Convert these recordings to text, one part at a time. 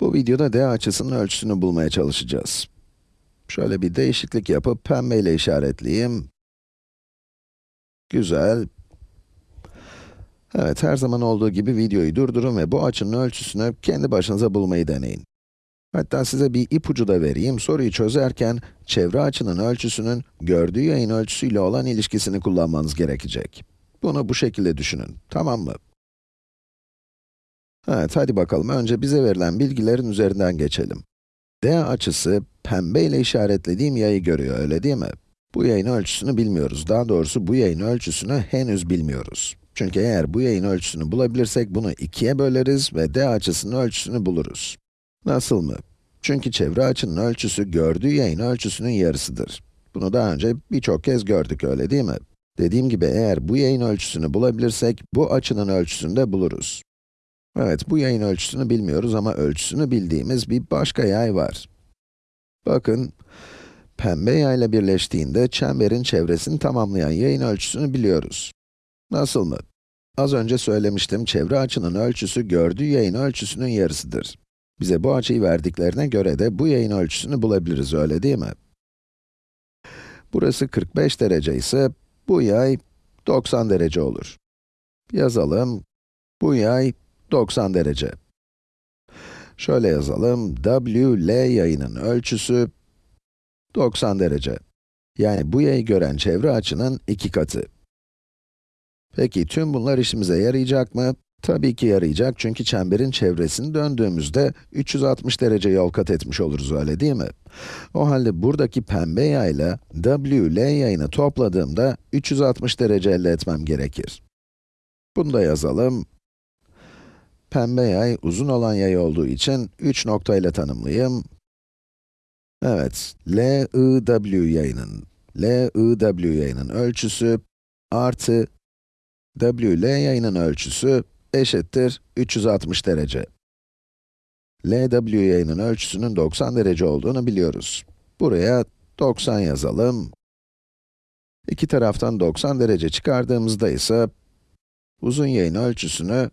Bu videoda d açısının ölçüsünü bulmaya çalışacağız. Şöyle bir değişiklik yapıp pembeyle işaretleyeyim. Güzel. Evet, her zaman olduğu gibi videoyu durdurun ve bu açının ölçüsünü kendi başınıza bulmayı deneyin. Hatta size bir ipucu da vereyim, soruyu çözerken çevre açının ölçüsünün gördüğü yayın ölçüsüyle olan ilişkisini kullanmanız gerekecek. Bunu bu şekilde düşünün, tamam mı? Evet, hadi bakalım. Önce bize verilen bilgilerin üzerinden geçelim. D açısı, pembe ile işaretlediğim yayı görüyor, öyle değil mi? Bu yayın ölçüsünü bilmiyoruz. Daha doğrusu bu yayın ölçüsünü henüz bilmiyoruz. Çünkü eğer bu yayın ölçüsünü bulabilirsek bunu ikiye böleriz ve d açısının ölçüsünü buluruz. Nasıl mı? Çünkü çevre açının ölçüsü gördüğü yayın ölçüsünün yarısıdır. Bunu daha önce birçok kez gördük, öyle değil mi? Dediğim gibi eğer bu yayın ölçüsünü bulabilirsek, bu açının ölçüsünü de buluruz. Evet, bu yayın ölçüsünü bilmiyoruz ama ölçüsünü bildiğimiz bir başka yay var. Bakın, pembe yayla birleştiğinde çemberin çevresini tamamlayan yayın ölçüsünü biliyoruz. Nasıl mı? Az önce söylemiştim, çevre açının ölçüsü gördüğü yayın ölçüsünün yarısıdır. Bize bu açıyı verdiklerine göre de bu yayın ölçüsünü bulabiliriz, öyle değil mi? Burası 45 derece ise, bu yay 90 derece olur. Yazalım, bu yay 90 derece. Şöyle yazalım, W, L yayının ölçüsü 90 derece. Yani bu yayı gören çevre açının iki katı. Peki, tüm bunlar işimize yarayacak mı? Tabii ki yarayacak çünkü çemberin çevresini döndüğümüzde 360 derece yol kat etmiş oluruz, öyle değil mi? O halde buradaki pembe yayla W, L yayını topladığımda 360 derece elde etmem gerekir. Bunu da yazalım. Pembe yay, uzun olan yay olduğu için 3 nokta ile tanımlayayım. Evet, L, I, W yayının, L, I, W yayının ölçüsü artı W, L yayının ölçüsü eşittir 360 derece. LW yayının ölçüsünün 90 derece olduğunu biliyoruz. Buraya 90 yazalım. İki taraftan 90 derece çıkardığımızda ise uzun yayın ölçüsünü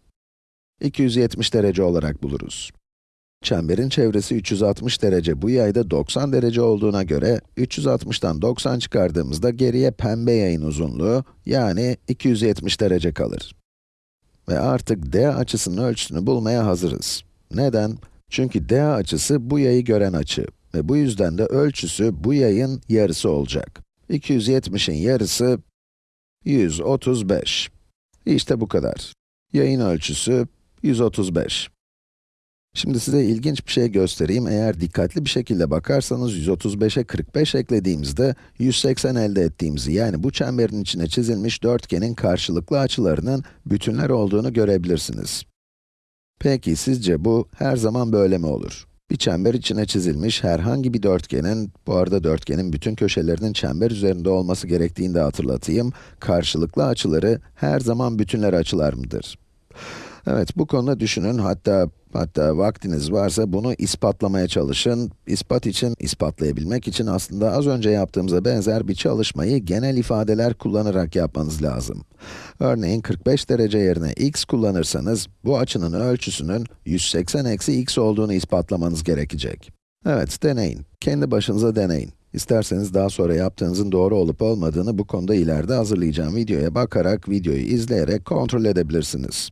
270 derece olarak buluruz. Çemberin çevresi 360 derece, bu yayda 90 derece olduğuna göre 360'tan 90 çıkardığımızda geriye pembe yayın uzunluğu, yani 270 derece kalır. Ve artık d açısının ölçüsünü bulmaya hazırız. Neden? Çünkü d açısı bu yayı gören açı ve bu yüzden de ölçüsü bu yayın yarısı olacak. 270'in yarısı 135. İşte bu kadar. Yayın ölçüsü 135. Şimdi size ilginç bir şey göstereyim. Eğer dikkatli bir şekilde bakarsanız 135'e 45 eklediğimizde 180 elde ettiğimizi, yani bu çemberin içine çizilmiş dörtgenin karşılıklı açılarının bütünler olduğunu görebilirsiniz. Peki sizce bu her zaman böyle mi olur? Bir çember içine çizilmiş herhangi bir dörtgenin, bu arada dörtgenin bütün köşelerinin çember üzerinde olması gerektiğini de hatırlatayım, karşılıklı açıları her zaman bütünler açılar mıdır? Evet, bu konuda düşünün, hatta hatta vaktiniz varsa bunu ispatlamaya çalışın. İspat için, ispatlayabilmek için aslında az önce yaptığımıza benzer bir çalışmayı genel ifadeler kullanarak yapmanız lazım. Örneğin 45 derece yerine x kullanırsanız, bu açının ölçüsünün 180 eksi x olduğunu ispatlamanız gerekecek. Evet, deneyin. Kendi başınıza deneyin. İsterseniz daha sonra yaptığınızın doğru olup olmadığını bu konuda ileride hazırlayacağım videoya bakarak, videoyu izleyerek kontrol edebilirsiniz.